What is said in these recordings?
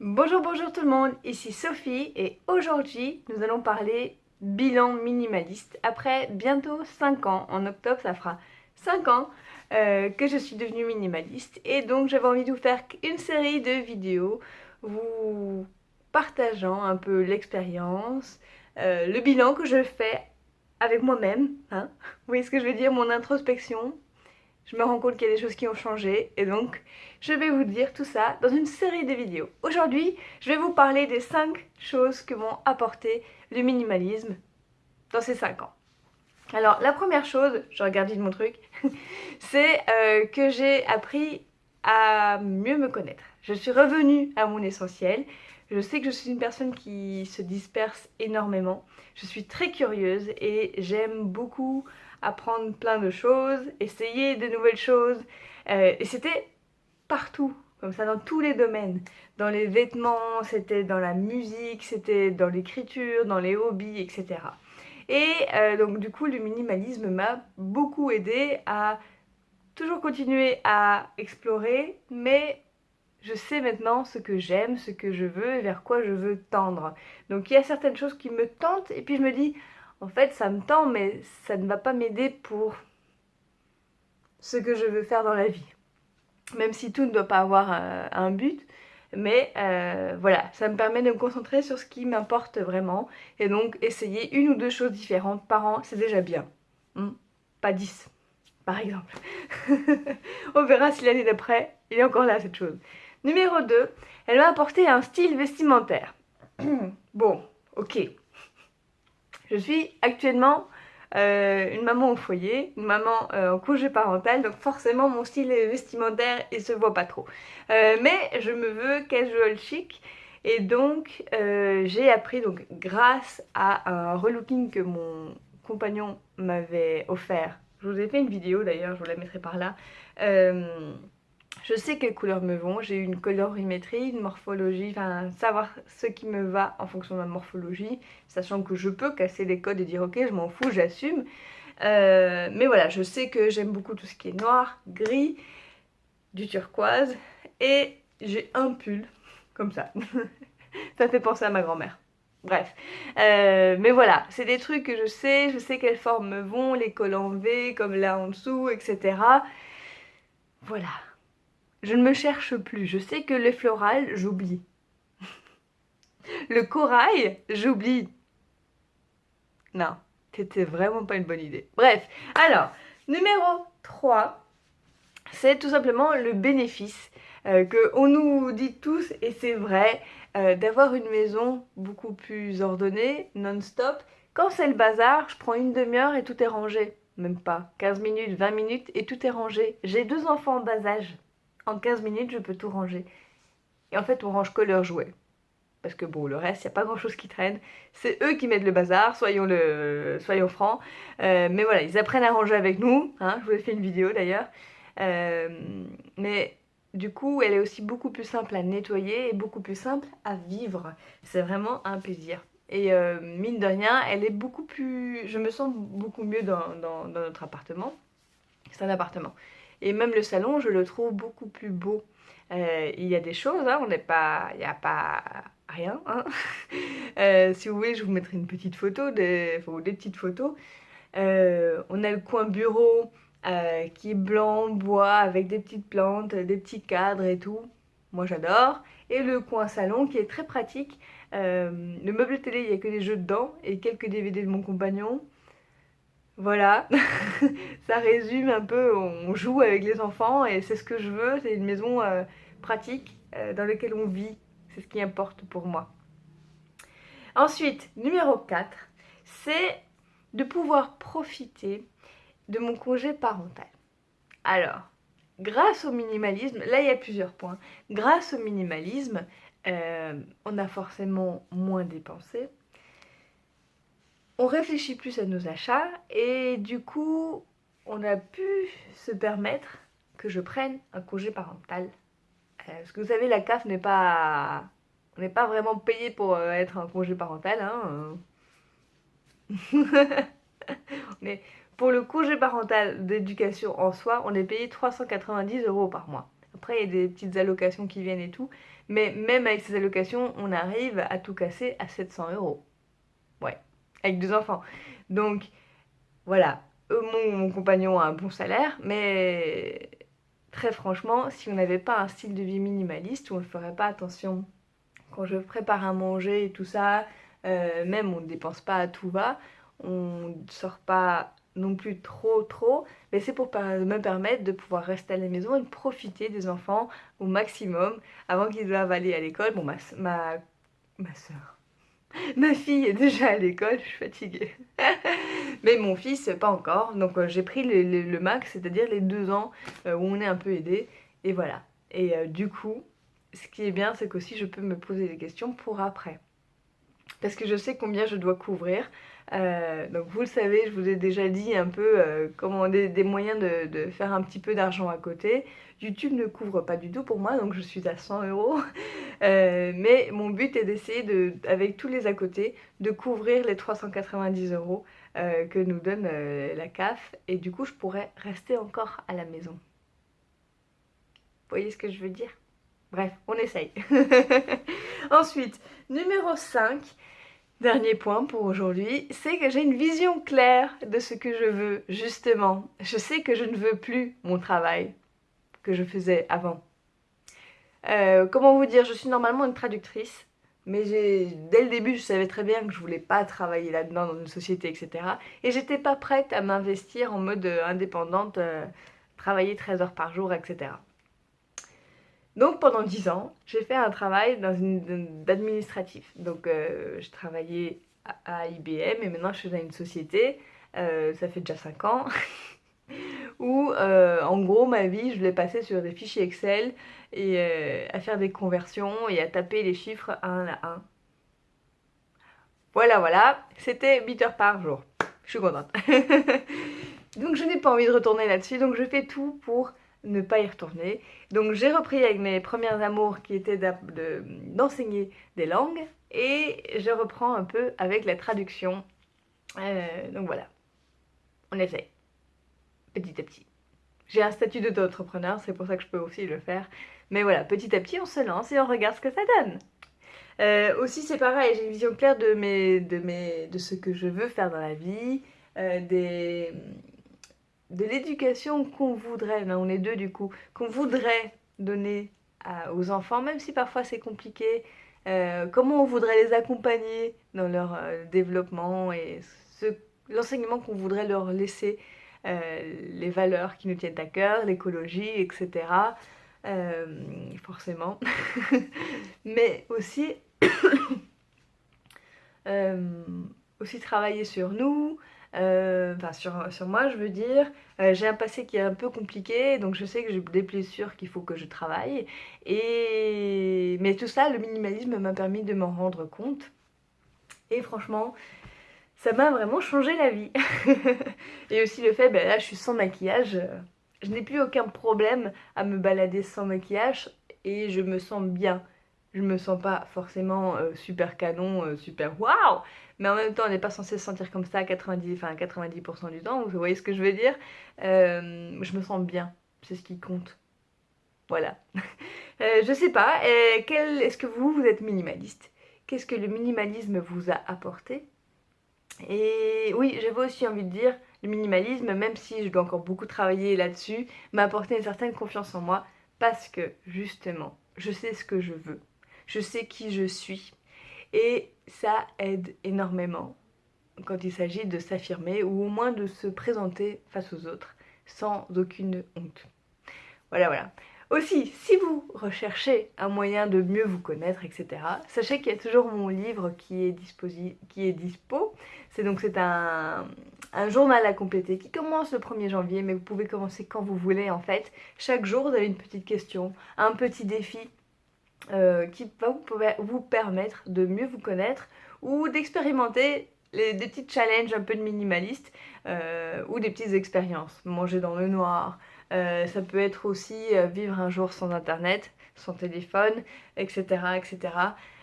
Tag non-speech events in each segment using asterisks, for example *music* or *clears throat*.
Bonjour, bonjour tout le monde, ici Sophie et aujourd'hui nous allons parler bilan minimaliste. Après bientôt 5 ans, en octobre ça fera 5 ans euh, que je suis devenue minimaliste et donc j'avais envie de vous faire une série de vidéos vous partageant un peu l'expérience, euh, le bilan que je fais avec moi-même, hein. vous voyez ce que je veux dire, mon introspection, je me rends compte qu'il y a des choses qui ont changé et donc je vais vous dire tout ça dans une série de vidéos. Aujourd'hui, je vais vous parler des 5 choses que m'ont apporté le minimalisme dans ces 5 ans. Alors la première chose, je regarde vite mon truc, *laughs* c'est euh, que j'ai appris à mieux me connaître. Je suis revenue à mon essentiel. Je sais que je suis une personne qui se disperse énormément. Je suis très curieuse et j'aime beaucoup apprendre plein de choses, essayer de nouvelles choses. Euh, et c'était partout, comme ça, dans tous les domaines. Dans les vêtements, c'était dans la musique, c'était dans l'écriture, dans les hobbies, etc. Et euh, donc du coup, le minimalisme m'a beaucoup aidé à toujours continuer à explorer, mais je sais maintenant ce que j'aime, ce que je veux et vers quoi je veux tendre. Donc il y a certaines choses qui me tentent et puis je me dis, en fait ça me tend mais ça ne va pas m'aider pour ce que je veux faire dans la vie. Même si tout ne doit pas avoir un, but, mais euh, voilà, ça me permet de me concentrer sur ce qui m'importe vraiment et donc essayer une ou deux choses différentes par an, c'est déjà bien. Hmm, pas dix, par exemple. *laughs* On verra si l'année d'après, il est encore là cette chose. Numéro 2, elle m'a apporté un style vestimentaire. *clears throat* bon, ok, je suis actuellement euh, une maman au foyer, une maman euh, en congé parental, donc forcément mon style vestimentaire il se voit pas trop. Euh, mais je me veux casual chic et donc j'ai appris donc grâce à un relooking que mon compagnon m'avait offert. Je vous ai fait une vidéo d'ailleurs, je vous la mettrai par là. Je sais quelles couleurs me vont, j'ai une colorimétrie, une morphologie, enfin savoir ce qui me va en fonction de ma morphologie, sachant que je peux casser les codes et dire ok je m'en fous, j'assume. Euh, mais voilà, je sais que j'aime beaucoup tout ce qui est noir, gris, du turquoise et j'ai un pull comme ça. *laughs* ça fait penser à ma grand-mère. Bref, euh, mais voilà, c'est des trucs que je sais, je sais quelles formes me vont, les cols en V comme là en dessous, etc. Voilà, je ne me cherche plus. Je sais que les florales, j'oublie. *laughs* Le corail, j'oublie. Non, c'était vraiment pas une bonne idée. Bref, alors, numéro 3, c'est tout simplement le bénéfice euh, qu'on nous dit tous, et c'est vrai, euh, d'avoir une maison beaucoup plus ordonnée, non-stop. Quand c'est le bazar, je prends une demi-heure et tout est rangé. Même pas, 15 minutes, 20 minutes et tout est rangé. J'ai deux enfants en bas âge en 15 minutes, je peux tout ranger. Et en fait, on range que leurs jouets. Parce que bon, le reste, il n'y a pas grand chose qui traîne. C'est eux qui mettent le bazar, soyons, le, soyons francs. Euh, mais voilà, ils apprennent à ranger avec nous. Hein, je vous ai fait une vidéo d'ailleurs. Euh, mais du coup, elle est aussi beaucoup plus simple à nettoyer et beaucoup plus simple à vivre. C'est vraiment un plaisir. Et euh, mine de rien, elle est beaucoup plus... Je me sens beaucoup mieux dans notre appartement. C'est un appartement. Et même le salon, je le trouve beaucoup plus beau. Euh, il y a des choses, hein, on n'est pas, il n'y a pas rien. Hein. *laughs* Euh, si vous voulez, je vous mettrai une petite photo, des, petites photos. Euh, on a le coin bureau qui est blanc, bois, avec des petites plantes, des petits cadres et tout. Moi j'adore. Et le coin salon qui est très pratique. le meuble télé, il n'y a que des jeux dedans et quelques DVD de mon compagnon. Voilà, *laughs* ça résume un peu, on joue avec les enfants et c'est ce que je veux, c'est une maison euh, pratique euh, dans laquelle on vit, c'est ce qui importe pour moi. Ensuite, numéro 4, c'est de pouvoir profiter de mon congé parental. Alors, grâce au minimalisme, là il y a plusieurs points, grâce au minimalisme, euh, on a forcément moins dépensé, on réfléchit plus à nos achats et du coup on a pu se permettre que je prenne un congé parental. Euh, parce que vous savez la CAF n'est pas... On n'est pas vraiment payé pour euh, être un congé parental. Hein. *laughs* Mais pour le congé parental d'éducation en soi, on est payé 390 euros par mois. Après, il y a des petites allocations qui viennent et tout. Mais même avec ces allocations, on arrive à tout casser à 700 euros. Ouais, avec deux enfants. Donc, voilà, mon, mon compagnon a un bon salaire, mais très franchement, si on n'avait pas un style de vie minimaliste, on ne ferait pas attention. Quand je prépare à manger et tout ça, euh, même on ne dépense pas à tout va, on ne sort pas non plus trop trop, mais c'est pour me permettre de pouvoir rester à la maison et profiter des enfants au maximum avant qu'ils doivent aller à l'école. Bon, ma, ma, ma soeur, *laughs* ma fille est déjà à l'école, je suis fatiguée. *laughs* mais mon fils, pas encore, donc euh, j'ai pris le, max, c'est-à-dire les deux ans euh, où on est un peu aidé, et voilà. Et euh, du coup, ce qui est bien, c'est qu'aussi je peux me poser des questions pour après parce que je sais combien je dois couvrir. Euh, donc vous le savez, je vous ai déjà dit un peu euh, comment des, moyens de, faire un petit peu d'argent à côté. YouTube ne couvre pas du tout pour moi, donc je suis à 100 euros. *laughs* Euh, mais mon but est d'essayer, de, avec tous les à côté, de couvrir les 390 euros que nous donne la CAF. Et du coup, je pourrais rester encore à la maison. Vous voyez ce que je veux dire? Bref, on essaye. *laughs* Ensuite, numéro 5, dernier point pour aujourd'hui, c'est que j'ai une vision claire de ce que je veux, justement. Je sais que je ne veux plus mon travail que je faisais avant. Euh, comment vous dire, je suis normalement une traductrice, mais dès le début, je savais très bien que je voulais pas travailler là-dedans dans une société, etc. Et j'étais pas prête à m'investir en mode euh, indépendante, euh, travailler 13 heures par jour, etc. Donc pendant 10 ans, j'ai fait un travail d'administratif. Donc euh, je travaillais à, IBM et maintenant je suis dans une société, euh, ça fait déjà 5 ans, *laughs* où euh, en gros ma vie je l'ai passée sur des fichiers Excel et à faire des conversions et à taper les chiffres un à un. Voilà voilà, c'était 8 heures par jour. Je suis contente. *laughs* donc je n'ai pas envie de retourner là-dessus, donc je fais tout pour ne pas y retourner. Donc j'ai repris avec mes premières amours qui étaient d'enseigner des langues et je reprends un peu avec la traduction. Euh, donc voilà, on essaye petit à petit. J'ai un statut d'auto-entrepreneur, c'est pour ça que je peux aussi le faire. Mais voilà, petit à petit on se lance et on regarde ce que ça donne. Euh, aussi c'est pareil, j'ai une vision claire de, mes, de, mes, de ce que je veux faire dans la vie, euh, des de l'éducation qu'on voudrait, on est deux du coup, qu'on voudrait donner aux enfants, même si parfois c'est compliqué, euh, comment on voudrait les accompagner dans leur euh, développement et l'enseignement qu'on voudrait leur laisser, euh, les valeurs qui nous tiennent à cœur, l'écologie, etc. forcément. *laughs* Mais *coughs* aussi travailler sur nous, euh, enfin sur, sur, moi je veux dire, euh, j'ai un passé qui est un peu compliqué, donc je sais que j'ai des blessures qu'il faut que je travaille, et... mais tout ça, le minimalisme m'a permis de m'en rendre compte, et franchement, ça m'a vraiment changé la vie. *laughs* et aussi le fait, ben là je suis sans maquillage, je n'ai plus aucun problème à me balader sans maquillage, et je me sens bien. Je me sens pas forcément super canon, super waouh, mais en même temps on n'est pas censé se sentir comme ça 90, enfin 90% du temps, vous voyez ce que je veux dire? Euh, Je me sens bien, c'est ce qui compte. Voilà. *laughs* euh, je sais pas, euh, est-ce que vous, vous êtes minimaliste? Qu'est-ce que le minimalisme vous a apporté? Et oui, j'avais aussi envie de dire, le minimalisme, même si je dois encore beaucoup travailler là-dessus, m'a apporté une certaine confiance en moi parce que justement, je sais ce que je veux, je sais qui je suis, et ça aide énormément quand il s'agit de s'affirmer ou au moins de se présenter face aux autres sans aucune honte. Voilà, voilà. Aussi, si vous recherchez un moyen de mieux vous connaître, etc., sachez qu'il y a toujours mon livre qui est, dispo. C'est donc c'est un, un, journal à compléter qui commence le 1er janvier, mais vous pouvez commencer quand vous voulez en fait. Chaque jour, vous avez une petite question, un petit défi euh, qui va vous, permettre de mieux vous connaître ou d'expérimenter des petits challenges un peu de minimaliste euh, ou des petites expériences. Manger dans le noir, euh, ça peut être aussi vivre un jour sans internet, sans téléphone, etc. etc.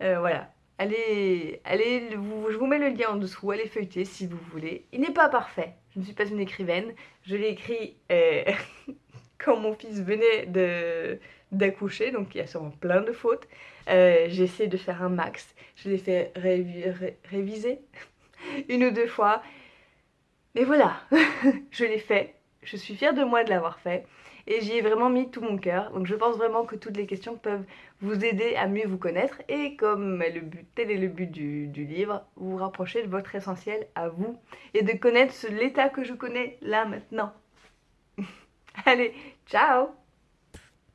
voilà. Allez, allez je vous mets le lien en dessous, allez feuilleter si vous voulez. Il n'est pas parfait, je ne suis pas une écrivaine, je l'ai écrit *laughs* quand mon fils venait d'accoucher, donc il y a sûrement plein de fautes. Euh, j'ai essayé de faire un max, je l'ai fait réviser *laughs* une ou deux fois. Mais voilà, *laughs* je l'ai fait, je suis fière de moi de l'avoir fait et j'y ai vraiment mis tout mon cœur. Donc je pense vraiment que toutes les questions peuvent vous aider à mieux vous connaître et comme le but, tel est le but du, du livre, vous rapprocher de votre essentiel à vous et de connaître l'état que je connais là maintenant. Allez, ciao